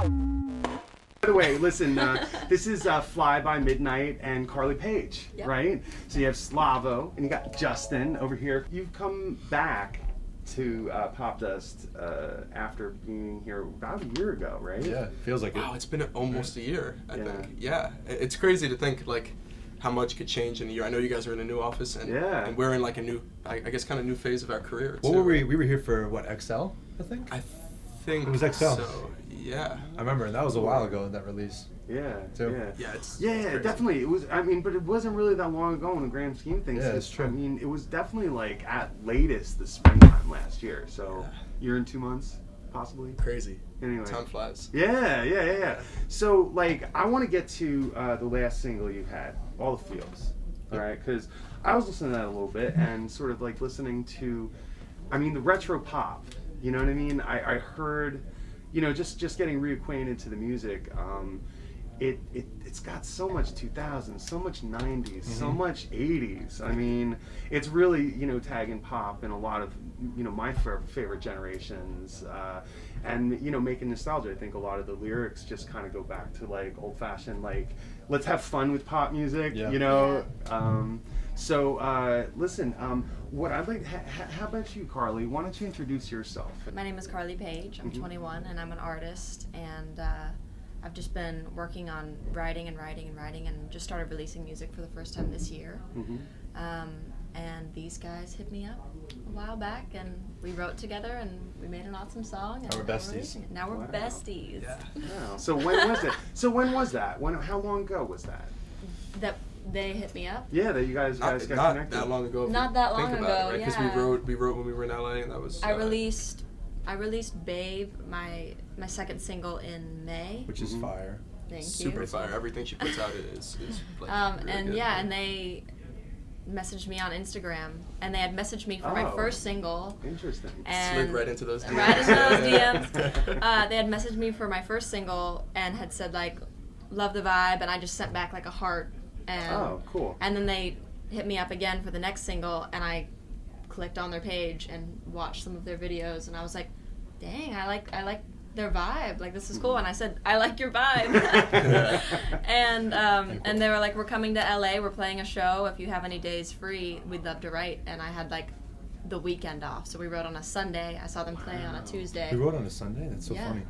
By the way, listen, uh, this is uh, Fly by Midnight and Carly Page, Yep. right? So you have Slavo and you got Justin over here. You've come back to uh, Popdust uh, after being here about a year ago, right? Yeah, feels like it. Wow, it's been almost a year. I Yeah. think. Yeah, it's crazy to think like how much could change in a year. I know you guys are in a new office, and, Yeah. and we're in like a new, I, I guess, kind of new phase of our career. What too. were we? We were here for what XL, I think. I think It was XL. So yeah, I remember and that was a while ago in that release. Yeah. Too. Yeah. yeah, it's Yeah, it's crazy. definitely. It was. I mean, but it wasn't really that long ago in the grand scheme of things. Yeah, it's true. I mean, it was definitely like at latest the springtime last year. So Yeah. year and two months, possibly. Crazy. Anyway. Time flies. Yeah, yeah, yeah, yeah. So, like, I want to get to uh, the last single you had, All the Feels. All right, because I was listening to that a little bit and sort of like listening to, I mean, the retro pop. You know what I mean? I, I heard, you know, just just getting reacquainted to the music. Um, it, it it's got so much 2000s, so much 90s, so much 80s. I mean, it's really you know tag and pop in a lot of you know my fa- favorite generations, uh, and you know making nostalgia. I think a lot of the lyrics just kind of go back to like old fashioned like let's have fun with pop music. Yeah. You know. Um, so uh, listen, um, what I'd like, ha- ha- how about you, Carly? Why don't you introduce yourself? My name is Carly Page. I'm Mhm. 21 and I'm an artist. And uh, I've just been working on writing and writing and writing and just started releasing music for the first time this year. hmm Um, and these guys hit me up a while back and we wrote together and we made an awesome song. And Now we're besties. releasing it. Now we're Wow. besties. Yeah. Wow. So when was it? So when was that? When? How long ago was that? That they hit me up. Yeah, that you guys Not, guys got not connected. that long ago. if Not that long think about ago, it, right? Because yeah. we wrote, we wrote when we were in LA, and that was. I uh, released I released Babe, my my second single in May. Which is Mhm. fire. Thank you. super you. fire. Everything she puts out is is like Um, really and good. yeah, and they messaged me on Instagram, and they had messaged me for my Oh. first single. Interesting. And slid right into those DMs. Right into those DMs. Uh, they had messaged me for my first single and had said like, "Love the vibe," and I just sent back like a heart. And oh, cool. and then they hit me up again for the next single, and I clicked on their page and watched some of their videos, and I was like, "Dang, I like I like their vibe. Like this is cool." And I said, "I like your vibe." and um, and they were like, "We're coming to LA. We're playing a show. If you have any days free, we'd love to write." And I had like the weekend off, so we wrote on a Sunday. I saw them play on a Tuesday. We wrote on a Sunday. That's so Yeah. funny.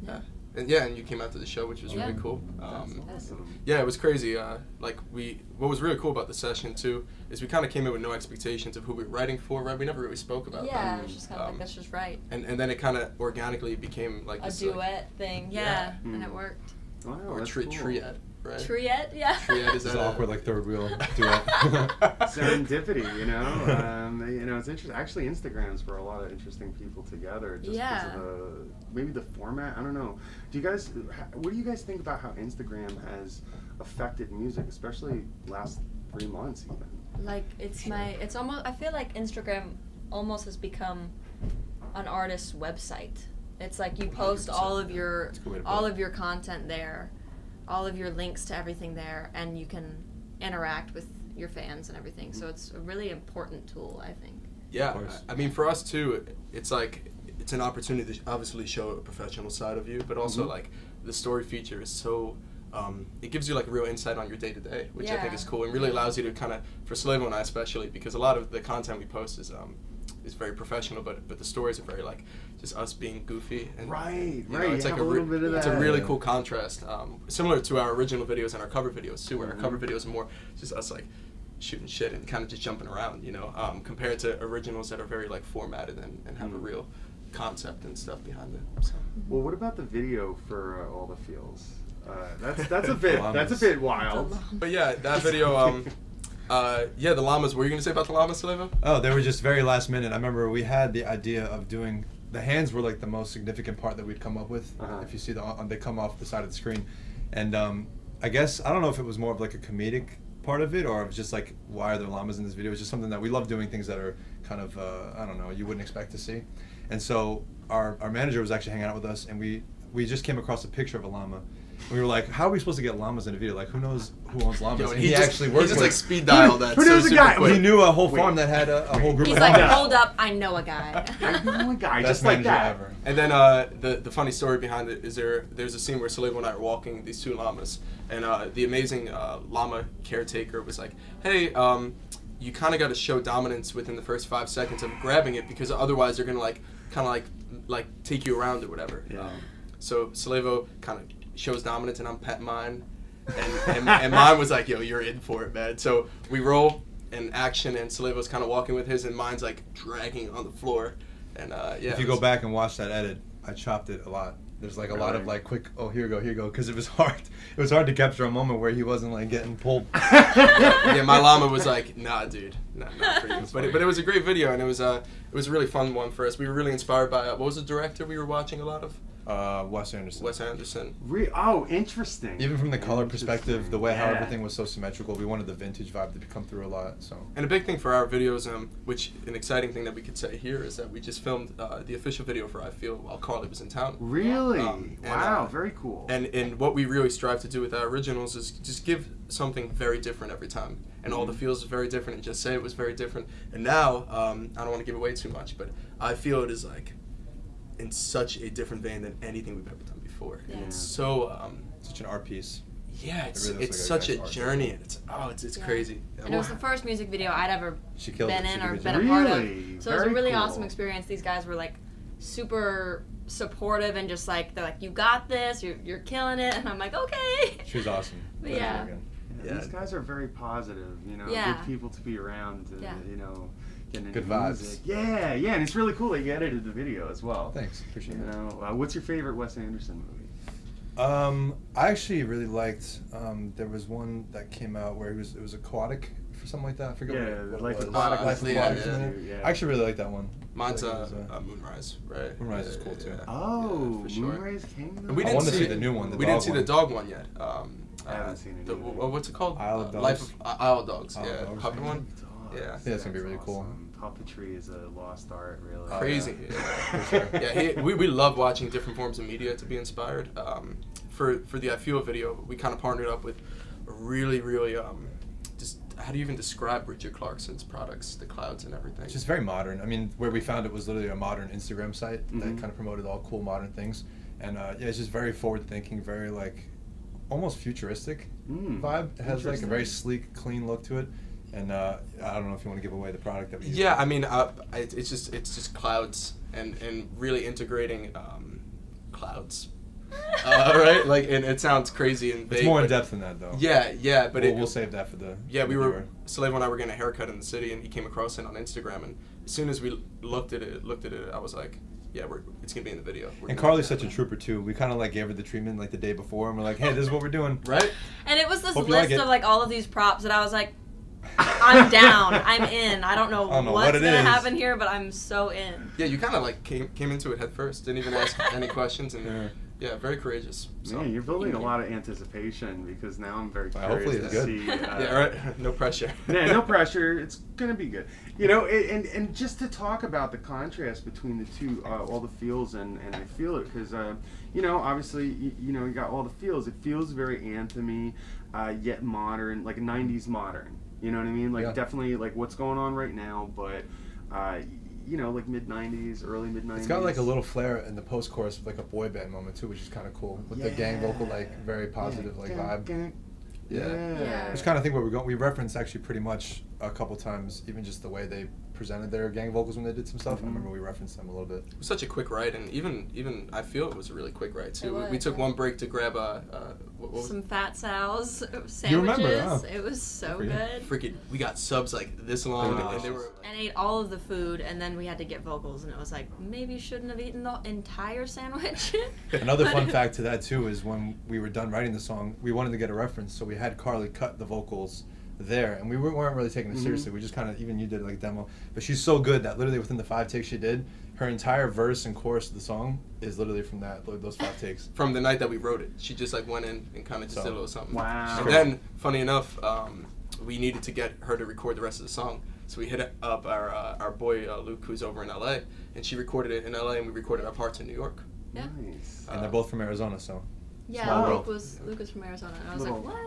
Yeah. And yeah, and you came out to the show, which was Yeah. really cool. Um, That's awesome. yeah, it was crazy. Uh, like we, what was really cool about the session too is we kind of came in with no expectations of who we were writing for. Right, we never really spoke about Yeah, that. it was just kind of Um, like that's just right. And and then it kind of organically became like A this, like- duet thing, yeah, Yeah. and Mm. it worked. Wow, or that's tri- cool. triad, right? Triet, yeah. Triad is This is that awkward, like third wheel duet. Serendipity, you know. Um, you know, it's interesting. Actually, Instagrams for a lot of interesting people together. Just Yeah. of the maybe the format. I don't know. Do you guys? What do you guys think about how Instagram has affected music, especially last three months, even? Like it's my it's almost I feel like Instagram almost has become an artist's website. It's like you post all of your That's a good way to put all of your content there, all of your links to everything there, and you can interact with your fans and everything. So it's a really important tool, I think. Yeah. I I mean, for us too, it's like it's an opportunity to obviously show a professional side of you, but also Mhm. like the story feature is so. Um, it gives you like a real insight on your day to day, which I think is cool and really allows you to kind of for Slavo and I especially because a lot of the content we post is um, is very professional, but but the stories are very like just us being goofy and Right, you know, right, it's you like have a re- little bit of it's a really cool contrast, um, similar to our original videos and our cover videos too, where Mhm. our cover videos are more just us like shooting shit and kind of just jumping around, you know, um, compared to originals that are very like formatted and, and have a Mhm. real concept and stuff behind it. So. Well, what about the video for uh, all the feels? Uh, that's that's a bit that's a bit wild. But yeah, that video, um, uh, yeah, the llamas. What were you gonna say about the llamas, Slavo? Oh, they were just very last minute. I remember we had the idea of doing the hands were like the most significant part that we'd come up with. Uh-huh. If you see the on, they come off the side of the screen, and um, I guess I don't know if it was more of like a comedic part of it or was just like why are there llamas in this video? It's just something that we love doing things that are kind of uh, I don't know you wouldn't expect to see, and so our our manager was actually hanging out with us and we we just came across a picture of a llama, We were like, how are we supposed to get llamas in a video? Like, who knows who owns llamas? Yo, and and he, he, just, actually he worked just with like speed dial that. who so knows the super guy? quick. He knew a whole Wait. farm that had a, a whole group He's of like, llamas. hold up, I know a guy. I know a guy Best just like that. ever. And then uh, the the funny story behind it is there there's a scene where Slavo and I are walking these two llamas, and uh, the amazing uh, llama caretaker was like, "Hey, um, you kind of got to show dominance within the first five seconds of grabbing it because otherwise they're gonna like kind of like like take you around or whatever." Yeah. Um, so Slavo kind of shows dominance, and I'm petting mine, and, and and mine was like, "Yo, you're in for it, man." So we roll and action, and Slavo's kind of walking with his, and mine's like dragging on the floor. And uh, yeah, if you it go back and watch that edit, I chopped it a lot. There's like a lot of like quick, oh here you go, here you go, because it was hard. It was hard to capture a moment where he wasn't like getting pulled. yeah, my llama was like, "Nah, dude, nah, not for you." But it, but it was a great video, and it was uh, it was a really fun one for us. We were really inspired by uh, what was the director we were watching a lot of? Uh, Wes Anderson. Wes Anderson. Re- oh, interesting. Even from the color perspective, the way how everything was so symmetrical, we wanted the vintage vibe to come through a lot. So And a big thing for our videos, um, which an exciting thing that we could say here is that we just filmed uh, the official video for I Feel while Carly was in town. Really? Um, and, wow, uh, very cool. And and what we really strive to do with our originals is just give something very different every time. And all the Mhm. feels are very different, and just say it was very different. And now, um, I don't want to give away too much, but I feel it is like in such a different vein than anything we've ever done before. And Yeah. it's so um, such an art piece. yeah, it's, really it's like a such a nice art journey, piece. and it's oh, it's it's Yeah. crazy. And it was the first music video I'd ever She killed been it. In did a or been a part of. Really? So it was a really cool. awesome experience. These guys were like super supportive and just like they're like, "You got this. You're you're killing it." And I'm like, "Okay." She was awesome. Yeah. Yeah, Yeah. These guys are very positive, you know, Yeah. good people to be around, and, Yeah. you know, getting Good into vibes. music. Yeah, yeah, and it's really cool that you edited the video as well. Thanks, appreciate You it. know, uh, what's your favorite Wes Anderson movie? Um, I actually really liked. Um, there was one that came out where it was it was aquatic or something like that. I forget Yeah, what, what Life it was. Aquatic, Life yeah, Aquatic. yeah. something. Yeah. I actually really like that one. Mine's I uh, like was, uh, Moonrise, right? Moonrise is cool, too. Oh, Yeah, for sure. Moonrise Kingdom. And we didn't wanted to see see the new one, the we didn't see one. the dog one yet. Um, I haven't seen it The, what's it called? Isle of Uh, Life Dogs? of uh, Isle of Dogs. Isle yeah, Dogs. puppet one. Dogs, Yeah. Yeah, it's gonna be really cool. awesome. Puppetry is a lost art, really. Oh, Crazy. yeah. Yeah, For sure. yeah he, we, we love watching different forms of media to be inspired. Um, for for the I Feel video, we kind of partnered up with a really really um, just how do you even describe Richard Clarkson's products, the clouds and everything. It's just very modern. I mean, where we found it was literally a modern Instagram site that Mhm. kind of promoted all cool modern things, and uh, yeah, it's just very forward thinking, very like almost futuristic Mm, vibe. It has like a very sleek, clean look to it, and uh, I don't know if you want to give away the product that we. use. Yeah, I mean, uh, it, it's just it's just clouds and and really integrating um, clouds. uh, right, like and it sounds crazy and it's more in depth than that though. Yeah, yeah, but we'll, it, we'll save that for the. Yeah, we the were viewer. Slavo and I were getting a haircut in the city, and he came across it on Instagram. And as soon as we looked at it, looked at it, I was like, "Yeah, we're it's gonna be in the video." We're And Carly's such a trooper too. We kind of like gave her the treatment like the day before, and we're like, "Hey, this is what we're doing." right. And it was this Hope you like list of like all of these props that I was like, I'm down. I'm in. I don't know, I don't know what's what gonna is. happen here, but I'm so in. Yeah, you kind of like came came into it head first, didn't even ask any questions, and Yeah. yeah, very courageous. So. Man, you're building a lot of anticipation because now I'm very Well, curious hopefully to it's good. see. Uh, yeah, right. No pressure. yeah, no pressure. It's gonna be good. You know, and and, and just to talk about the contrast between the two, uh, all the feels and and I feel it because uh, you know, obviously, you, you know, you got all the feels. It feels very anthemy, uh, yet modern, like a '90s modern. You know what I mean? Like Yeah. definitely like what's going on right now, but uh, you know, like mid '90s, early mid '90s. It's got like a little flair in the post chorus, of like a boy band moment too, which is kind of cool with the gang vocal, like very positive, like Gang, vibe. gang. Yeah. Yeah. Which kind of think where we're going. We reference actually pretty much a couple times, even just the way they presented their gang vocals when they did some stuff. Mhm. I remember we referenced them a little bit. It was such a quick ride, and even even I feel it was a really quick ride too. It We- was, we took yeah. one break to grab a uh, what, what Some fat Sal's sandwiches. You remember, huh? It was so for good. freaking. We got subs like this long, Delicious. and they were. and ate all of the food, and then we had to get vocals, and it was like maybe shouldn't have eaten the entire sandwich. Another fun fact to that too is when we were done writing the song, we wanted to get a reference, so we had Carly cut the vocals there, and we weren't weren't really taking it Mhm. seriously. We just kind of even you did like a demo, but she's so good that literally within the five takes she did, her entire verse and chorus of the song is literally from that those five takes. from the night that we wrote it. She just like went in and kind of just So- did a little something. Wow. And then, funny enough, um, we needed to get her to record the rest of the song. So we hit up our uh, our boy uh, Luke, who's over in LA, and she recorded it in LA, and we recorded our parts in New York. Yeah. Nice. And Uh, they're both from Arizona, so Yeah, Small Luke was Luke was from Arizona, and I was Little- like, what?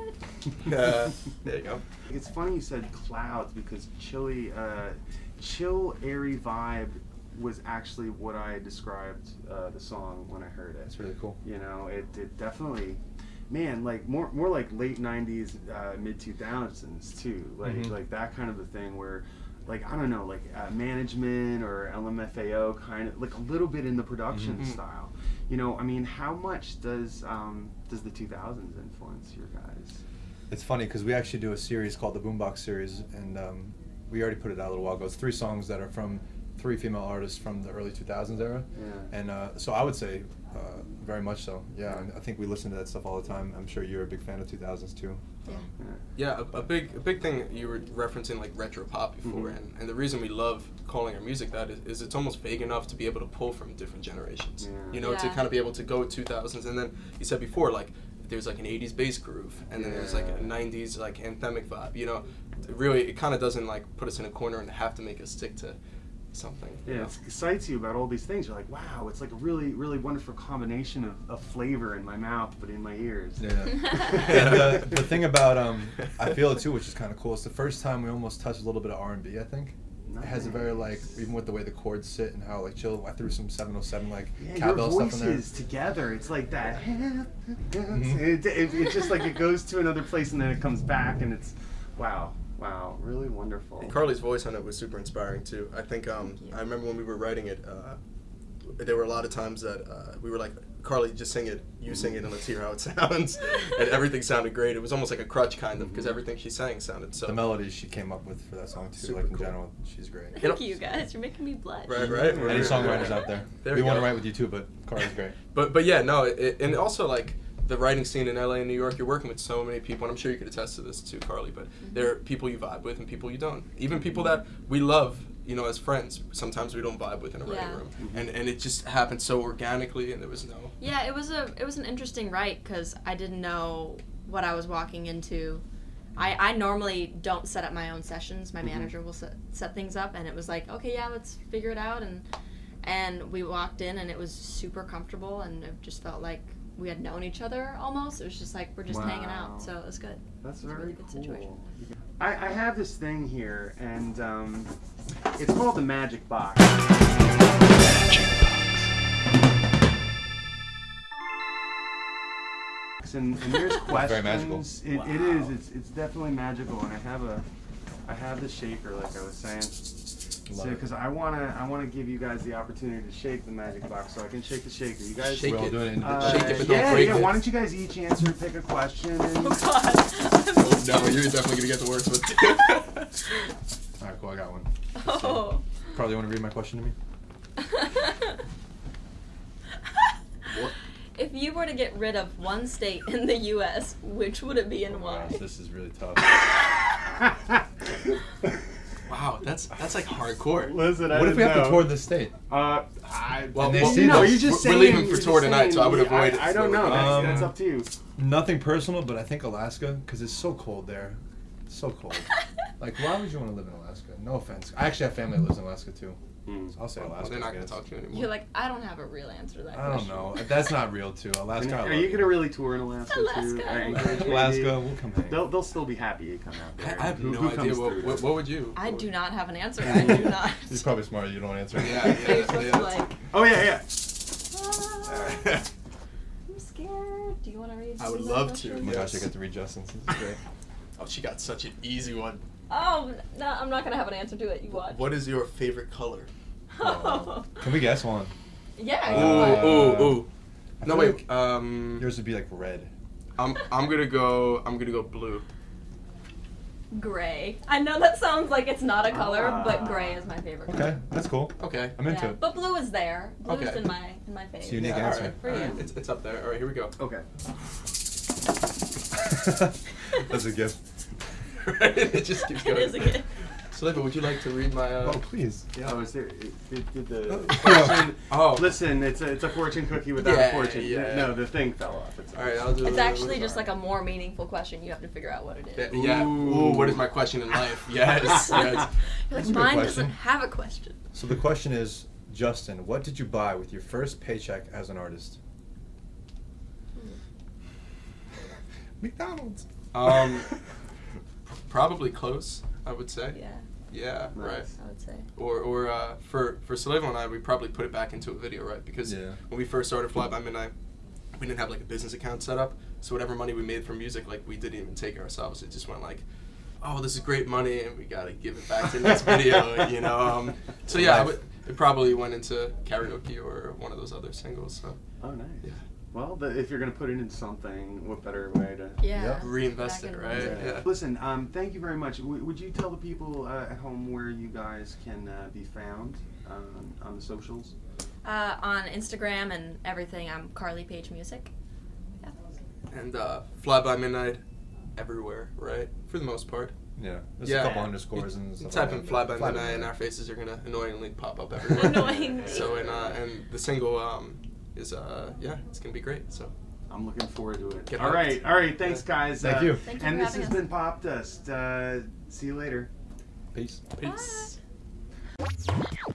Uh, there you go. It's funny you said clouds because chilly, uh, chill, airy vibe was actually what I described uh, the song when I heard it. That's really cool. You know, it, it definitely, man, like more more like late '90s, uh, mid 2000s too. Like Mhm. like that kind of a thing where, like I don't know, like uh, management or LMFAO kind of like a little bit in the production Mhm. style. You know, I mean, how much does um, does the 2000s influence your guys? It's funny because we actually do a series called the Boombox series, and um, we already put it out a little while ago. It's three songs that are from three female artists from the early 2000s era. Yeah. And uh, so I would say uh, very much so. Yeah, and I think we listen to that stuff all the time. I'm sure you're a big fan of 2000s too. Yeah. Yeah. Yeah, a, a big a big thing you were referencing like retro pop before, Mhm. and, and the reason we love calling our music that is, is it's almost vague enough to be able to pull from different generations. Yeah. You know, to kind of be able to go 2000s, and then you said before like there's like an 80s bass groove, and then there's like a 90s like anthemic vibe. You know, really it kind of doesn't like put us in a corner and have to make us stick to something. you Yeah, know? it excites you about all these things. You're like, wow, it's like a really, really wonderful combination of, of flavor in my mouth, but in my ears. Yeah. and uh, the thing about um, I feel it too, which is kind of cool. It's the first time we almost touched a little bit of R and B. I think it has a very like even with the way the chords sit and how like chill. I threw some 707 like Yeah, your cowbell stuff in there. voices together, it's like that. Mhm. It, it, it's just like it goes to another place and then it comes back, and it's wow, wow, really wonderful. And Carly's voice on it was super inspiring too. I think um, I remember when we were writing it, uh, there were a lot of times that uh, we were like, Carly, just sing it, you sing it, and let's hear how it sounds. and everything sounded great. It was almost like a crutch kind of because Mhm. everything she sang sounded so. the melodies she came up with for that song too, Super like in cool. general, she's great. Thank you guys. You're making me blush. Right, right. Any songwriters out there? There we we want to write with you too, but Carly's great. But but yeah, no, it, and also like the writing scene in LA and New York, you're working with so many people, and I'm sure you could attest to this too, Carly. But there are people you vibe with and people you don't. Even people that we love, you know, as friends, sometimes we don't vibe with in a writing Yeah. room, and and it just happened so organically, and there was no. Yeah, it was a it was an interesting write because I didn't know what I was walking into. I, I normally don't set up my own sessions. My Mhm. manager will set, set things up, and it was like, okay, yeah, let's figure it out. And and we walked in, and it was super comfortable, and it just felt like we had known each other almost. It was just like we're just hanging out, so it was good. That's It's a very really good cool. situation. I, I have this thing here, and um, it's called the Magic Box. And, and there's questions. Very magical. It, it is. It's, it's definitely magical, and I have a, I have the shaker, like I was saying. Love So, because I wanna, I wanna give you guys the opportunity to shake the magic box, so I can shake the shaker. You guys, Shake We're all it. doing it uh, individually. Shake it, but don't yeah, break yeah. it. Why don't you guys each answer, pick a question, and Oh God. Oh, no, you're definitely gonna get the worst one. All right, cool. I got one. Oh. Carly, you want to read my question to me? If you were to get rid of one state in the U.S., which would it be and why? Gosh, this is really tough. wow, that's that's like hardcore. Listen, I what if we didn't have to tour the state? Uh, I, Well, And they well, see no, this. you're just We're saying. leaving for you're tour just tonight, so I would avoid I, it. I don't know. That's, Um, that's up to you. Nothing personal, but I think Alaska because it's so cold there. It's so cold. Like, why would you want to live in Alaska? No offense. I actually have family that lives in Alaska too. So I'll say Well, Alaska. they're not gonna talk to you anymore. You're like, I don't have a real answer to that I don't know. That's not real too. Alaska. And I are you gonna really tour in Alaska, Alaska. too? I encourage you to Alaska? We'll come hang. They'll, they'll still be happy you come out I, there. I have Who- no who idea comes what, through? what what would you? I do not have an answer. I do not. He's probably smart. You don't answer. Yeah, Your yeah, yeah. like, Oh yeah, yeah. "Ah, I'm scared. Do you want to read? I would love question? Oh to. my gosh, I get to read Justin's. This is great. oh, she got such an easy one. Oh no, I'm not gonna have an answer to it. You watch. What is your favorite color? Oh. Can we guess one? yeah. Uh, ooh, ooh, ooh. I No feel wait. like Um, Yours would be like red. I'm I'm gonna go. I'm gonna go blue. Gray. I know that sounds like it's not a color, Ah. but gray is my favorite Okay, color. that's cool. Okay. I'm into yeah. it. But blue is there. Blue is Okay. in my in my face. It's a unique Yeah, answer. All right, For all you. right. It's, it's up there. All right, here we go. Okay. that's a gift. it just keeps going. it is a gift. Slavo, would you like to read my? Uh... Oh, please. Yeah. Oh, is there? Did, did the Oh. fortune? Oh. Listen, it's a it's a fortune cookie without Yeah, a fortune. yeah. No, the thing fell off. It's All right, I'll do. It's actually just Sorry. like a more meaningful question. You have to figure out what it is. Yeah. yeah. Ooh, what is my question in life? Yes. yes. You're like, That's a good mine question. doesn't have a question. So the question is, Justin, what did you buy with your first paycheck as an artist? McDonald's. Um, probably close. I would say. Yeah, Yeah. Right. I would say. Or or uh, for for Slavo and I, we probably put it back into a video, right? Because Yeah. when we first started Fly by Midnight, we didn't have like a business account set up. So whatever money we made from music, like we didn't even take it ourselves. It just went like, oh, this is great money, and we gotta give it back to this video, you know. Um, so yeah, I would- it probably went into karaoke or one of those other singles. So Oh, nice. Yeah. Well, the, if you're gonna put it in something, what better way to? Yeah. Yep. reinvest it, right? music. Yeah. Listen, um, thank you very much. W- would you tell the people uh, at home where you guys can uh, be found um, on the socials? Uh, on Instagram and everything, I'm Carly Page Music. Yeah. And uh, Fly by Midnight, everywhere, right? For the most part. Yeah, there's Yeah. a couple underscores and stuff. type like in. Fly by Fly Midnight, and our faces are gonna annoyingly pop up everywhere. Annoyingly. So and uh, and the single um, is uh, yeah, it's gonna be great. So I'm looking forward to it. Get all hyped. right, all right. Thanks, guys. Thank Uh, you. Thank you and for this has us. been Popdust. Uh, see you later. Peace. peace. Bye.